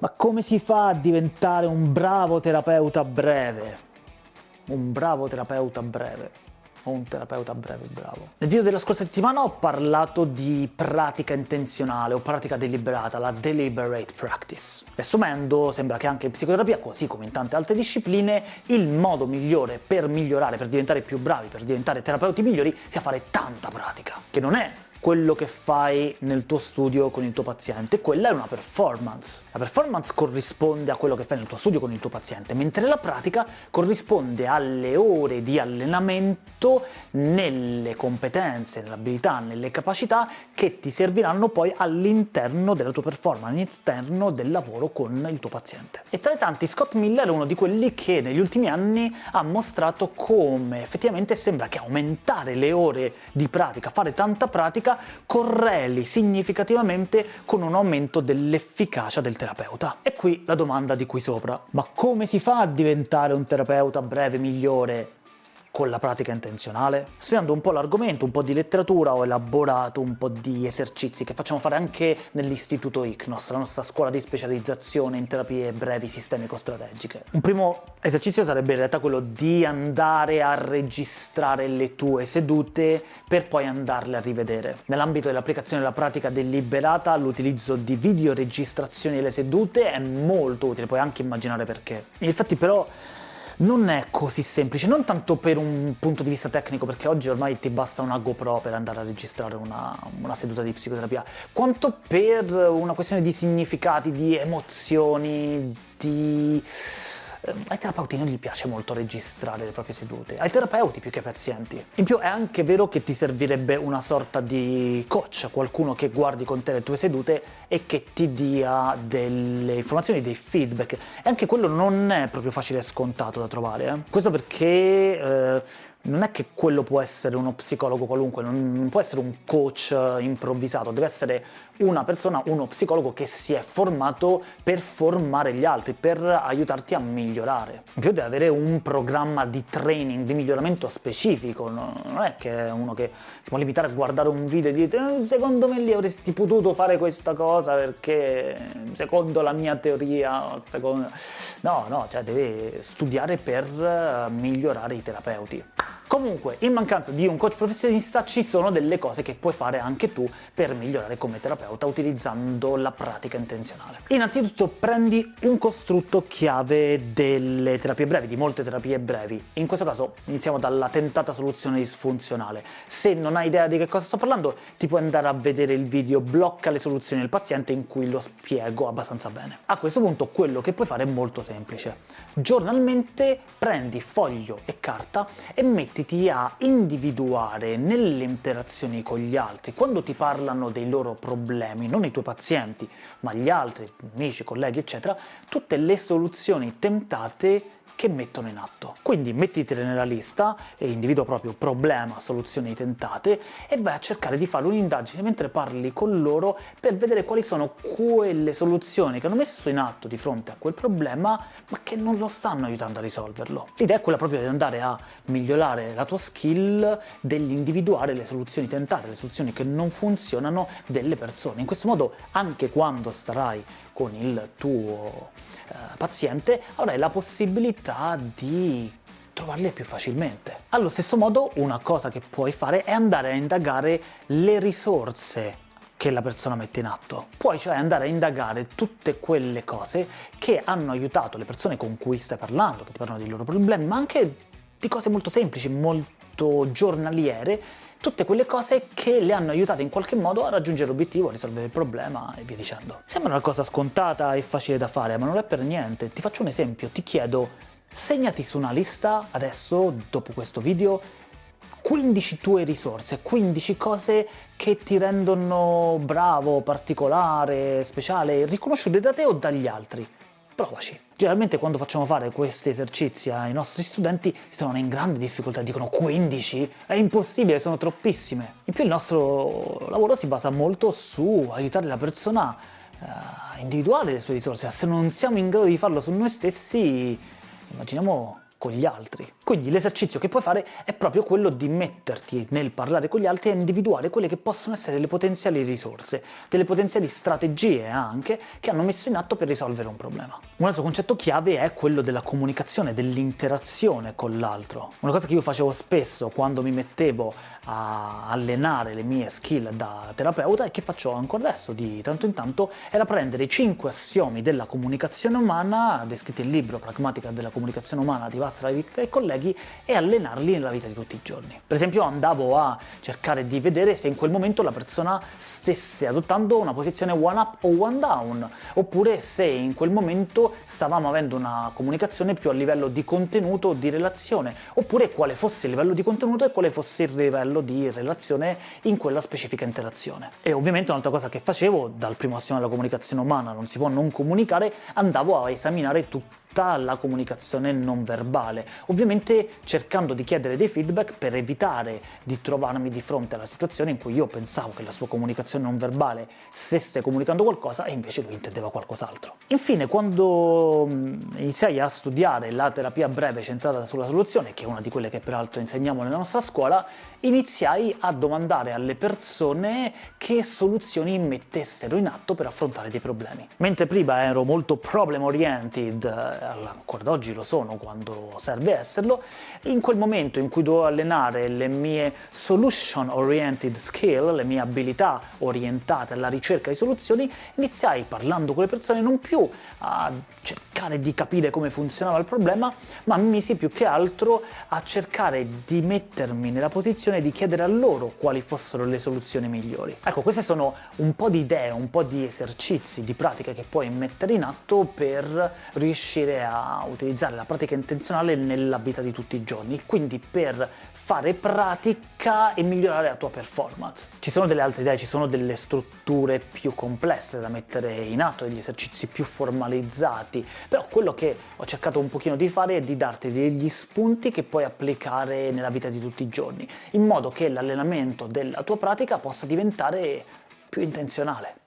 Ma come si fa a diventare un bravo terapeuta breve? Un bravo terapeuta breve o un terapeuta breve bravo. Nel video della scorsa settimana ho parlato di pratica intenzionale o pratica deliberata, la deliberate practice. Riassumendo, sembra che anche in psicoterapia, così come in tante altre discipline, il modo migliore per migliorare, per diventare più bravi, per diventare terapeuti migliori, sia fare tanta pratica, che non è quello che fai nel tuo studio con il tuo paziente, quella è una performance. La performance corrisponde a quello che fai nel tuo studio con il tuo paziente, mentre la pratica corrisponde alle ore di allenamento nelle competenze, nelle abilità, nelle capacità che ti serviranno poi all'interno della tua performance, all'interno del lavoro con il tuo paziente. E tra i tanti Scott Miller è uno di quelli che negli ultimi anni ha mostrato come effettivamente sembra che aumentare le ore di pratica, fare tanta pratica, pratica correli significativamente con un aumento dell'efficacia del terapeuta. E qui la domanda di qui sopra. Ma come si fa a diventare un terapeuta breve migliore con la pratica intenzionale? Studiando un po' l'argomento, un po' di letteratura, ho elaborato un po' di esercizi che facciamo fare anche nell'istituto ICNOS, la nostra scuola di specializzazione in terapie brevi sistemico-strategiche. Un primo esercizio sarebbe in realtà quello di andare a registrare le tue sedute per poi andarle a rivedere. Nell'ambito dell'applicazione della pratica deliberata l'utilizzo di videoregistrazioni delle sedute è molto utile, puoi anche immaginare perché. Infatti però non è così semplice, non tanto per un punto di vista tecnico, perché oggi ormai ti basta una GoPro per andare a registrare una, una seduta di psicoterapia, quanto per una questione di significati, di emozioni, di ai terapeuti non gli piace molto registrare le proprie sedute, ai terapeuti più che ai pazienti. In più è anche vero che ti servirebbe una sorta di coach, qualcuno che guardi con te le tue sedute e che ti dia delle informazioni, dei feedback. E anche quello non è proprio facile e scontato da trovare. Eh? Questo perché... Eh, non è che quello può essere uno psicologo qualunque, non può essere un coach improvvisato, deve essere una persona, uno psicologo che si è formato per formare gli altri, per aiutarti a migliorare. In più deve avere un programma di training, di miglioramento specifico, non è che uno che si può limitare a guardare un video e dire eh, secondo me lì avresti potuto fare questa cosa perché secondo la mia teoria, secondo... no, no, cioè deve studiare per migliorare i terapeuti. Comunque, in mancanza di un coach professionista ci sono delle cose che puoi fare anche tu per migliorare come terapeuta utilizzando la pratica intenzionale. Innanzitutto prendi un costrutto chiave delle terapie brevi, di molte terapie brevi. In questo caso iniziamo dalla tentata soluzione disfunzionale. Se non hai idea di che cosa sto parlando, ti puoi andare a vedere il video Blocca le soluzioni del paziente in cui lo spiego abbastanza bene. A questo punto quello che puoi fare è molto semplice. Giornalmente prendi foglio e carta e metti mettiti a individuare nelle interazioni con gli altri, quando ti parlano dei loro problemi, non i tuoi pazienti, ma gli altri, amici, colleghi, eccetera, tutte le soluzioni tentate che mettono in atto. Quindi mettitele nella lista e individua proprio problema, soluzioni tentate e vai a cercare di fare un'indagine mentre parli con loro per vedere quali sono quelle soluzioni che hanno messo in atto di fronte a quel problema ma che non lo stanno aiutando a risolverlo. L'idea è quella proprio di andare a migliorare la tua skill dell'individuare le soluzioni tentate, le soluzioni che non funzionano delle persone. In questo modo anche quando starai con il tuo eh, paziente avrai la possibilità di trovarle più facilmente. Allo stesso modo una cosa che puoi fare è andare a indagare le risorse che la persona mette in atto. Puoi cioè andare a indagare tutte quelle cose che hanno aiutato le persone con cui stai parlando, che ti parlano dei loro problemi, ma anche di cose molto semplici, molto giornaliere, tutte quelle cose che le hanno aiutate in qualche modo a raggiungere l'obiettivo, a risolvere il problema e via dicendo. Sembra una cosa scontata e facile da fare, ma non è per niente. Ti faccio un esempio, ti chiedo, segnati su una lista adesso, dopo questo video, 15 tue risorse, 15 cose che ti rendono bravo, particolare, speciale, riconosciute da te o dagli altri. Provaci. Generalmente quando facciamo fare questi esercizi ai nostri studenti si trovano in grande difficoltà, dicono 15? È impossibile, sono troppissime. In più il nostro lavoro si basa molto su aiutare la persona eh, a individuare le sue risorse, se non siamo in grado di farlo su noi stessi, immaginiamo con gli altri. Quindi l'esercizio che puoi fare è proprio quello di metterti nel parlare con gli altri e individuare quelle che possono essere delle potenziali risorse, delle potenziali strategie anche, che hanno messo in atto per risolvere un problema. Un altro concetto chiave è quello della comunicazione, dell'interazione con l'altro. Una cosa che io facevo spesso quando mi mettevo a allenare le mie skill da terapeuta e che faccio ancora adesso di tanto in tanto era prendere i 5 assiomi della comunicazione umana descritti nel libro Pragmatica della comunicazione umana di Václav e colleghi e allenarli nella vita di tutti i giorni. Per esempio andavo a cercare di vedere se in quel momento la persona stesse adottando una posizione one up o one down, oppure se in quel momento stavamo avendo una comunicazione più a livello di contenuto o di relazione, oppure quale fosse il livello di contenuto e quale fosse il livello di relazione in quella specifica interazione. E ovviamente un'altra cosa che facevo, dal primo assioma della comunicazione umana non si può non comunicare, andavo a esaminare tutta la comunicazione non verbale, ovviamente cercando di chiedere dei feedback per evitare di trovarmi di fronte alla situazione in cui io pensavo che la sua comunicazione non verbale stesse comunicando qualcosa e invece lui intendeva qualcos'altro. Infine, quando iniziai a studiare la terapia breve centrata sulla soluzione, che è una di quelle che peraltro insegniamo nella nostra scuola, iniziai a domandare alle persone che soluzioni mettessero in atto per affrontare dei problemi. Mentre prima ero molto problem oriented ancora ad oggi lo sono quando serve esserlo, in quel momento in cui dovevo allenare le mie solution oriented skill, le mie abilità orientate alla ricerca di soluzioni, iniziai parlando con le persone non più a cercare di capire come funzionava il problema, ma mi misi più che altro a cercare di mettermi nella posizione di chiedere a loro quali fossero le soluzioni migliori. Ecco, queste sono un po' di idee, un po' di esercizi, di pratiche che puoi mettere in atto per riuscire riuscire a utilizzare la pratica intenzionale nella vita di tutti i giorni, quindi per fare pratica e migliorare la tua performance. Ci sono delle altre idee, ci sono delle strutture più complesse da mettere in atto, degli esercizi più formalizzati, però quello che ho cercato un pochino di fare è di darti degli spunti che puoi applicare nella vita di tutti i giorni, in modo che l'allenamento della tua pratica possa diventare più intenzionale.